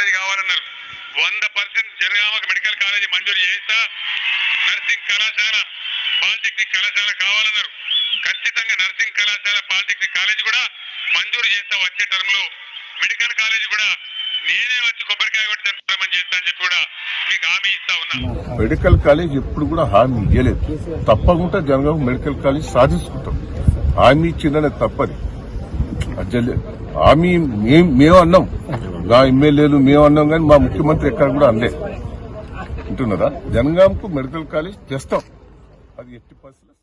College కావాలన్నారు. వంద percent జనగామకు medical college మంజూరు చేస్తా నర్సింగ్ కళాశాల పాలిటెక్నిక్ కళాశాల కావాలన్నారు. ఖచ్చితంగా నర్సింగ్ కళాశాల పాలిటెక్నిక్ కాలేజీ కూడా మంజూరు చేస్తా వచ్చే టర్మ్లో. మెడికల్ కాలేజీ కూడా నేనే వచ్చి కొబ్బరికాయ కొట్టి చేస్తా అని చెప్పి కూడా మీకు హామీ ఇస్తా ఉన్నా. మెడికల్ కాలేజ్ ఎప్పుడు కూడా హామీ ఇవ్వలేదు తప్పకుండా జనగామ మెడికల్ కాలేజ్ సాధించుకుంటాం. హామీ ఇచ్చిందనే తప్పది. హామీ మేము అన్నాం. మా ఎమ్మెల్యేలు మేము అన్నాం కానీ మా ముఖ్యమంత్రి ఎక్కడ కూడా అనలేదు. వింటున్నారా జనగాంకు మెడికల్ కాలేజ్ తెస్తాం అది ఎట్టి పరిస్థితులు